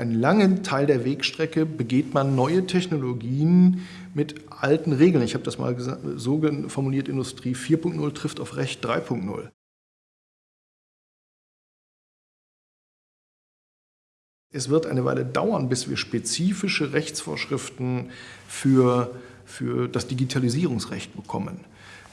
einen langen Teil der Wegstrecke begeht man neue Technologien mit alten Regeln. Ich habe das mal so formuliert, Industrie 4.0 trifft auf Recht 3.0. Es wird eine Weile dauern, bis wir spezifische Rechtsvorschriften für, für das Digitalisierungsrecht bekommen.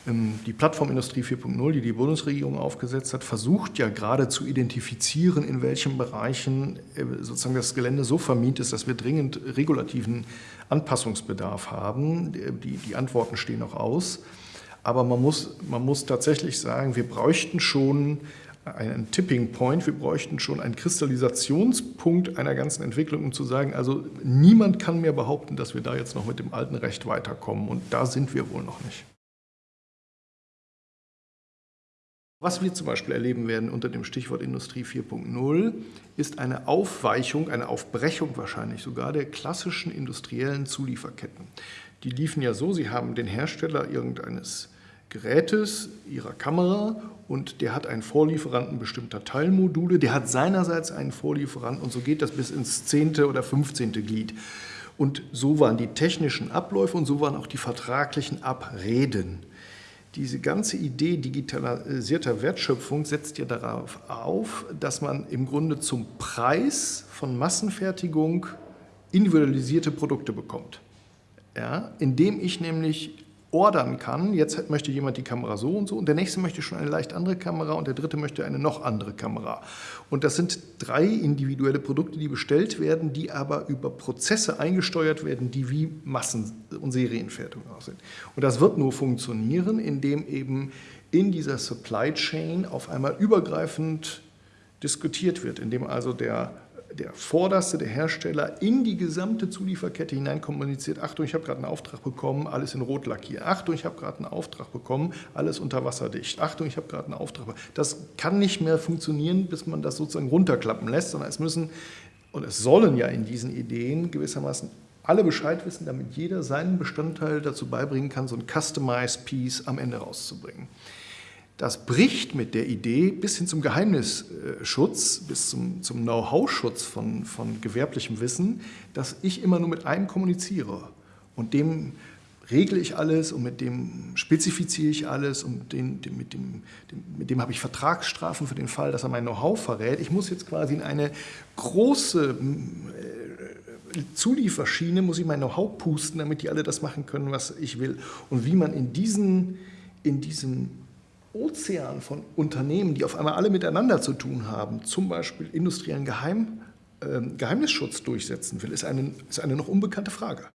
Ähm, die Plattformindustrie 4.0, die die Bundesregierung aufgesetzt hat, versucht ja gerade zu identifizieren, in welchen Bereichen äh, sozusagen das Gelände so vermint ist, dass wir dringend regulativen Anpassungsbedarf haben. Die, die Antworten stehen noch aus. Aber man muss, man muss tatsächlich sagen, wir bräuchten schon einen Tipping Point, wir bräuchten schon einen Kristallisationspunkt einer ganzen Entwicklung, um zu sagen, also niemand kann mehr behaupten, dass wir da jetzt noch mit dem alten Recht weiterkommen und da sind wir wohl noch nicht. Was wir zum Beispiel erleben werden unter dem Stichwort Industrie 4.0, ist eine Aufweichung, eine Aufbrechung wahrscheinlich sogar der klassischen industriellen Zulieferketten. Die liefen ja so, sie haben den Hersteller irgendeines Gerätes, ihrer Kamera und der hat einen Vorlieferanten bestimmter Teilmodule, der hat seinerseits einen Vorlieferanten und so geht das bis ins zehnte oder fünfzehnte Glied. Und so waren die technischen Abläufe und so waren auch die vertraglichen Abreden. Diese ganze Idee digitalisierter Wertschöpfung setzt ja darauf auf, dass man im Grunde zum Preis von Massenfertigung individualisierte Produkte bekommt. Ja, indem ich nämlich ordern kann, jetzt möchte jemand die Kamera so und so und der nächste möchte schon eine leicht andere Kamera und der dritte möchte eine noch andere Kamera. Und das sind drei individuelle Produkte, die bestellt werden, die aber über Prozesse eingesteuert werden, die wie Massen- und Serienfertigung aussehen. Und das wird nur funktionieren, indem eben in dieser Supply Chain auf einmal übergreifend diskutiert wird, indem also der der vorderste, der Hersteller, in die gesamte Zulieferkette hinein kommuniziert, Achtung, ich habe gerade einen Auftrag bekommen, alles in Rot lackieren. Achtung, ich habe gerade einen Auftrag bekommen, alles unterwasserdicht. Achtung, ich habe gerade einen Auftrag bekommen. Das kann nicht mehr funktionieren, bis man das sozusagen runterklappen lässt, sondern es müssen, und es sollen ja in diesen Ideen gewissermaßen alle Bescheid wissen, damit jeder seinen Bestandteil dazu beibringen kann, so ein Customized Piece am Ende rauszubringen. Das bricht mit der Idee bis hin zum Geheimnisschutz, bis zum, zum Know-how-Schutz von, von gewerblichem Wissen, dass ich immer nur mit einem kommuniziere und dem regle ich alles und mit dem spezifiziere ich alles und den, dem, mit, dem, dem, mit dem habe ich Vertragsstrafen für den Fall, dass er mein Know-how verrät. Ich muss jetzt quasi in eine große äh, Zulieferschiene, muss ich mein Know-how pusten, damit die alle das machen können, was ich will. Und wie man in, diesen, in diesem Ozean von Unternehmen, die auf einmal alle miteinander zu tun haben, zum Beispiel industriellen Geheim, äh, Geheimnisschutz durchsetzen will, ist eine, ist eine noch unbekannte Frage.